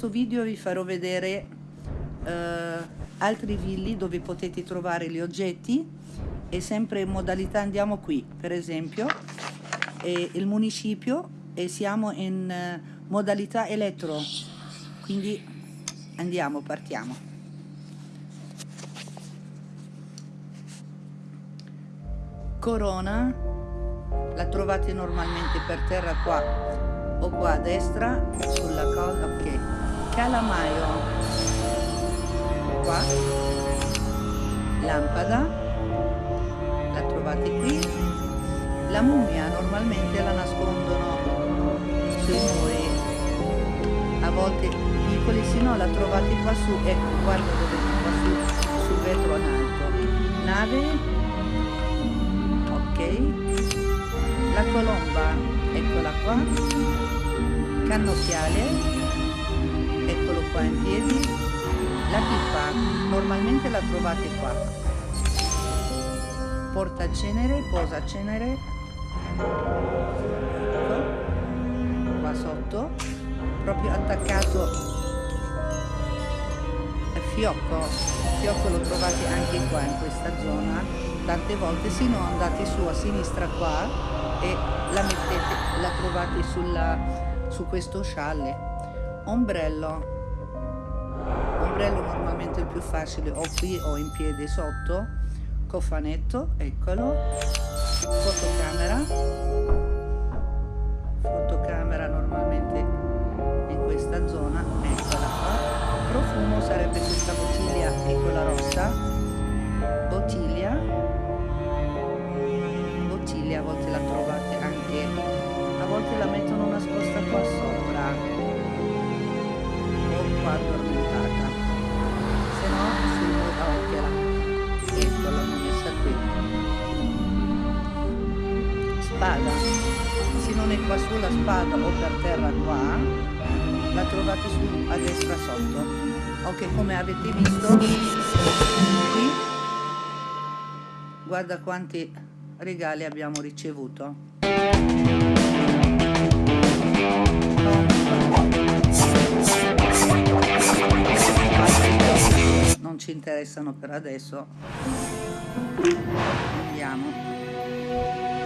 questo video vi farò vedere eh, altri villi dove potete trovare gli oggetti e sempre in modalità andiamo qui per esempio il municipio e siamo in eh, modalità elettro. Quindi andiamo partiamo. Corona la trovate normalmente per terra qua o qua a destra sulla cosa ok calamaio. Qua. Lampada. La trovate qui. La mummia normalmente la nascondono sui muri a volte piccoli se no la trovate qua su ecco guarda dove qua su sul vetro in alto. Nave. Ok. La colomba eccola qua. Cannocchiale qua in piedi. La pipa normalmente la trovate qua. Porta cenere posa cenere. Ecco qua sotto proprio attaccato. Al fiocco il fiocco lo trovate anche qua in questa zona. Tante volte se no andate su a sinistra qua e la mettete la trovate sulla, su questo scialle. Ombrello ombrello normalmente il più facile o qui o in piede sotto cofanetto eccolo fotocamera. Fotocamera normalmente in questa zona eccola qua. Profumo sarebbe questa bottiglia piccola rossa. Bottiglia. Bottiglia a volte la trovate anche a volte la mettono nascosta qua sopra. O qua addormentata spada se non è qua sulla spada o per terra qua la trovate su a destra sotto ok come avete visto qui guarda quanti regali abbiamo ricevuto. Non ci interessano per adesso. Andiamo.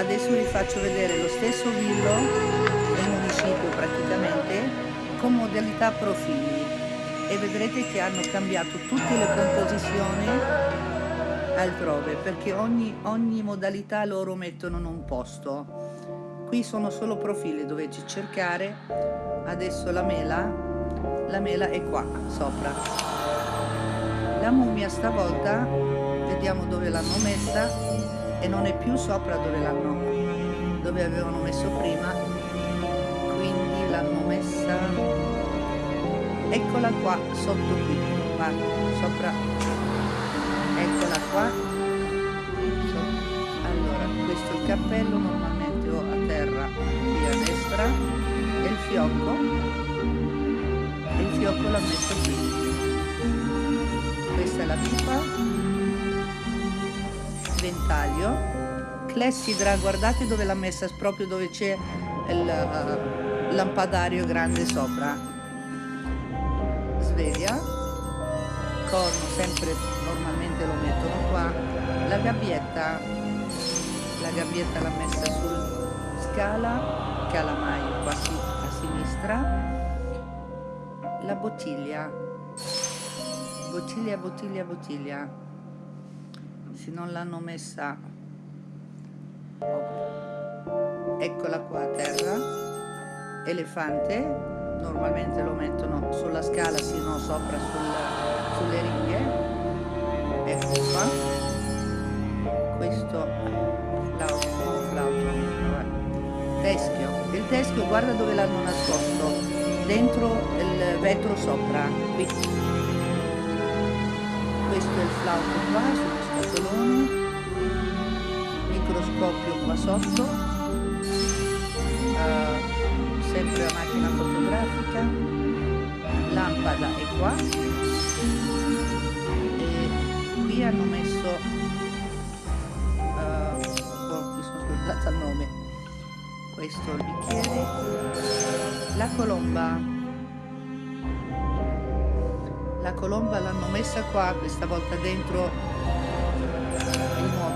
Adesso vi faccio vedere lo stesso villo del municipio praticamente con modalità profili. E vedrete che hanno cambiato tutte le composizioni altrove perché ogni, ogni modalità loro mettono in un posto. Qui sono solo profili dovete cercare. Adesso la mela la mela è qua sopra. La mummia stavolta vediamo dove l'hanno messa e non è più sopra dove l'hanno dove avevano messo prima quindi l'hanno messa eccola qua sotto qui qua sopra eccola qua allora questo è il cappello normalmente ho a terra qui a destra e il fiocco e il fiocco l'ho messo qui. Questa è la pipa ventaglio clessidra guardate dove l'ha messa proprio dove c'è il uh, lampadario grande sopra. Sveglia. Corno sempre normalmente lo mettono qua. La gabbietta. La gabbietta l'ha messa sul scala calamaio qua a sinistra. La bottiglia. Bottiglia bottiglia bottiglia se non l'hanno messa. Eccola qua a terra. Elefante. Normalmente lo mettono sulla scala se no sopra sul, sulle ringhe ecco qua. Questo flauto teschio. Il teschio guarda dove l'hanno nascosto. Dentro il vetro sopra qui. Questo è il flauto qua sullo scatolone microscopio qua sotto. Uh, sempre la macchina fotografica. Lampada è qua. Qui hanno messo uh, oh, mi sono scordata il nome. Questo il bicchiere. La colomba. La colomba l'hanno messa qua questa volta dentro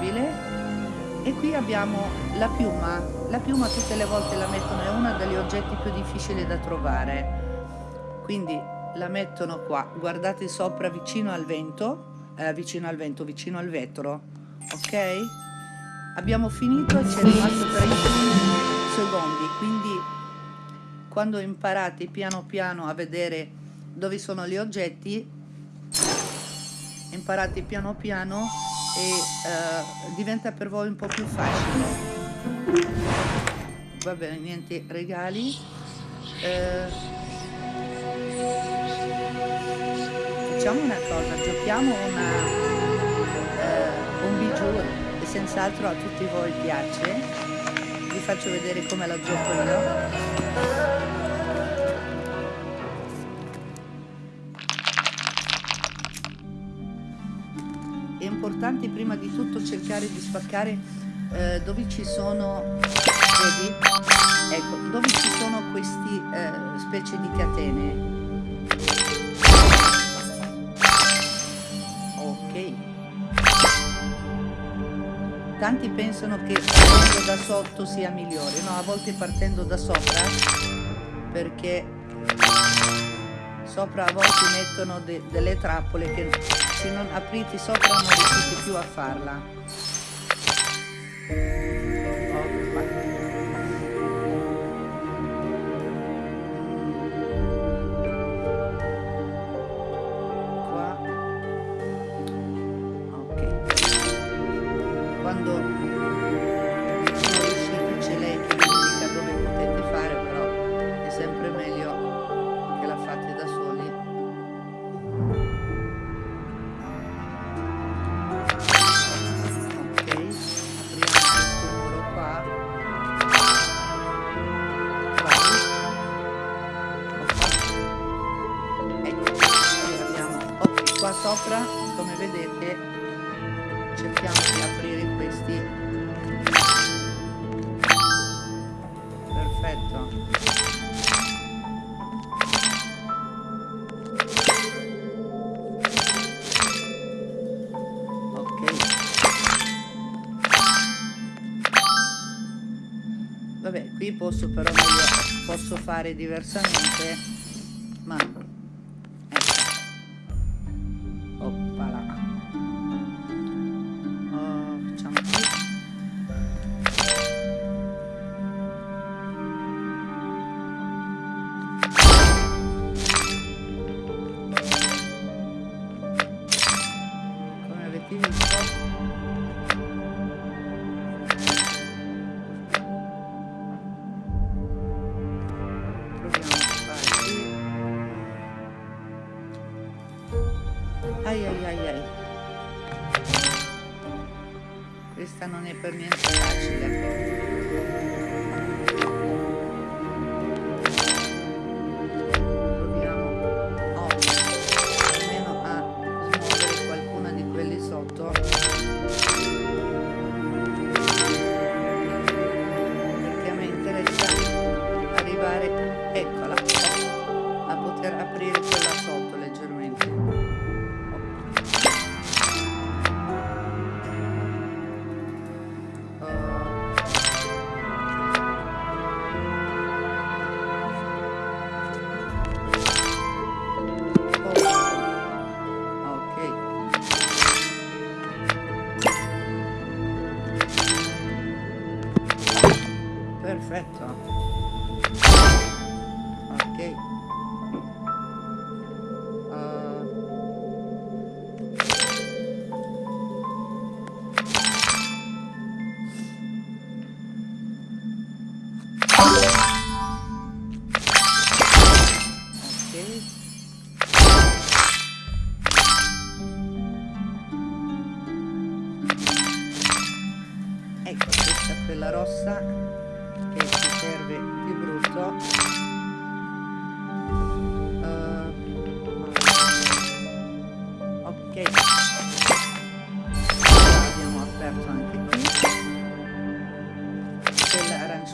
mobile e qui abbiamo la piuma. La piuma tutte le volte la mettono è uno degli oggetti più difficili da trovare. Quindi la mettono qua guardate sopra vicino al vento. Eh, vicino al vento vicino al vetro ok? Abbiamo finito e ci è rimasto 30 secondi. Quindi quando imparate piano piano a vedere dove sono gli oggetti imparate piano piano e uh, diventa per voi un po' più facile. Va bene niente regali. Uh, facciamo una cosa giochiamo una, uh, un bijou e senz'altro a tutti voi piace. Vi faccio vedere come la gioco io importante prima di tutto cercare di spaccare eh, dove ci sono vedi? ecco dove ci sono questi eh, specie di catene. Ok. Tanti pensano che partendo da sotto sia migliore. No a volte partendo da sopra perché sopra a volte mettono de delle trappole che se non aprite sopra non riuscite più a farla sopra come vedete cerchiamo di aprire questi. Perfetto. Ok. Vabbè qui posso però posso fare diversamente ma ono nepamiętam.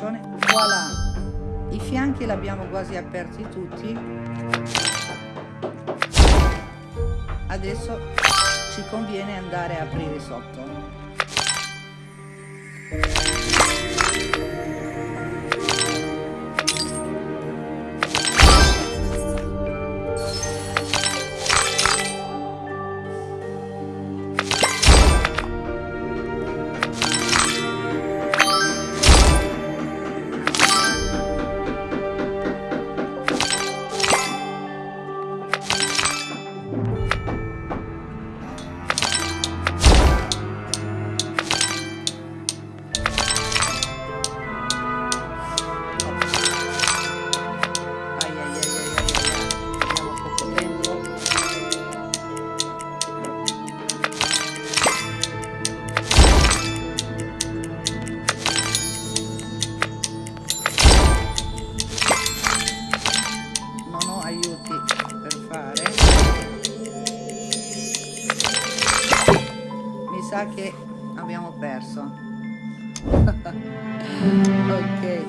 Voilà. I fianchi l'abbiamo quasi aperti tutti. Adesso ci conviene andare a aprire sotto sa che abbiamo perso. Ok.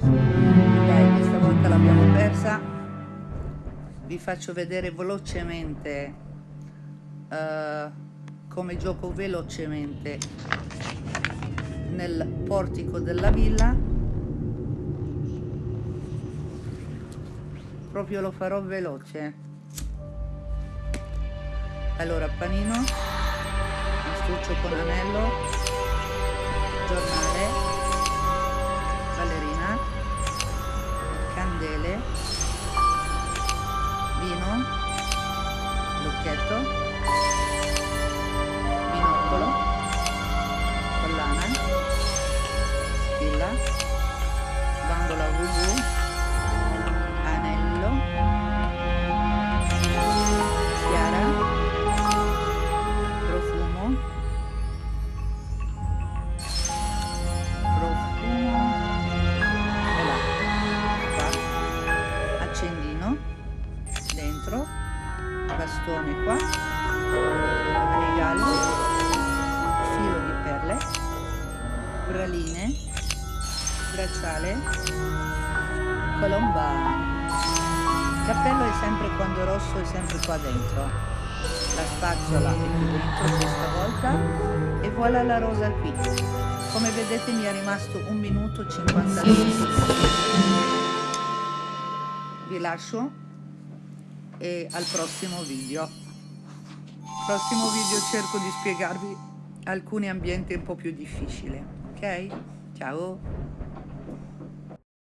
Dai questa volta l'abbiamo persa. Vi faccio vedere velocemente uh, come gioco velocemente nel portico della villa. Proprio lo farò veloce. Allora panino astuccio con anello giornale sempre quando rosso è sempre qua dentro la spazzola è qui dentro questa volta e voilà la rosa qui come vedete mi è rimasto un minuto 50 minuti vi lascio e al prossimo video. Prossimo video cerco di spiegarvi alcuni ambienti un po' più difficili, ok? Ciao!